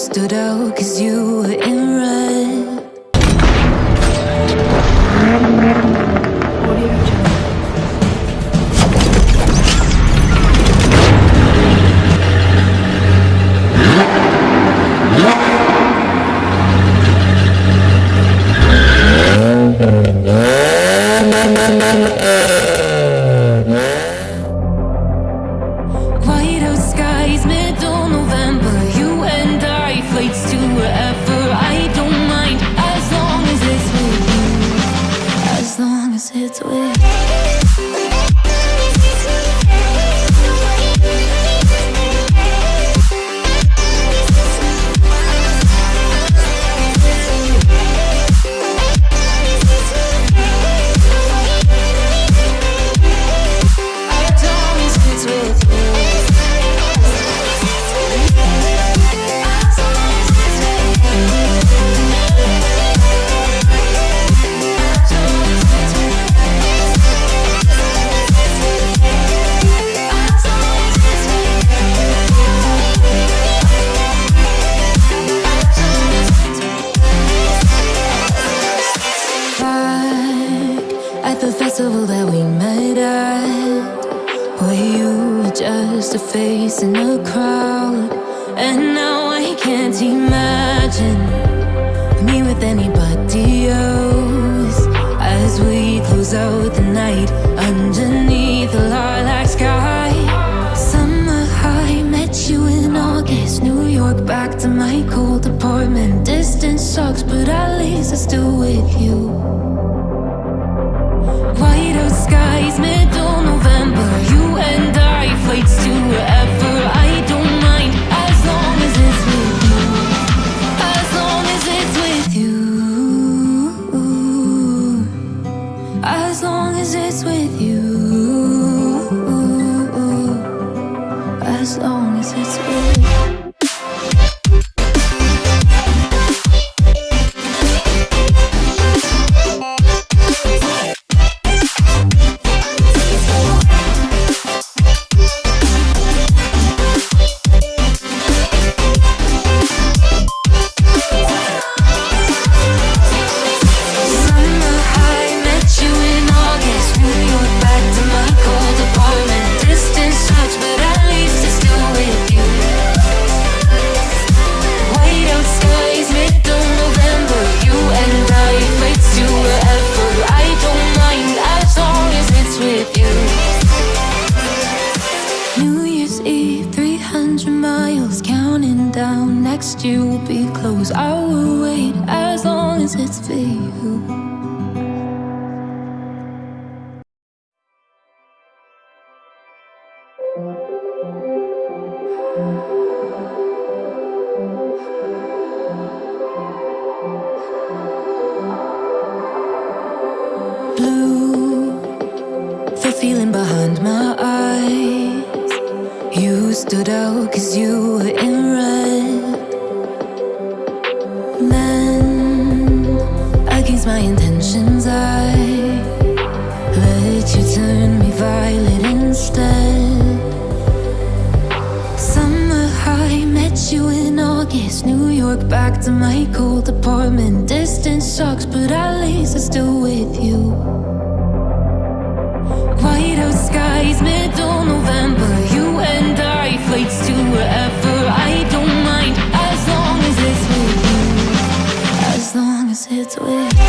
stood out cause you were in red. Festival that we met at Where you were just a face in a crowd? And now I can't imagine Me with anybody else. As we close out the night Underneath the lilac sky. Summer high, met you in August New York, back to my cold apartment. Distance sucks, but at least I'm still with you as long as it's with Next year will be close. I will wait as long as it's for you. Blue, the feeling behind my eyes. You stood out cause you were in my intentions I let you turn me violet instead. Summer high, met you in August New York, back to my cold apartment. Distance sucks, but at least I'm still with you. Whiteout skies, middle November. You and I, flights to wherever. I don't mind, as long as it's with you. As long as it's with you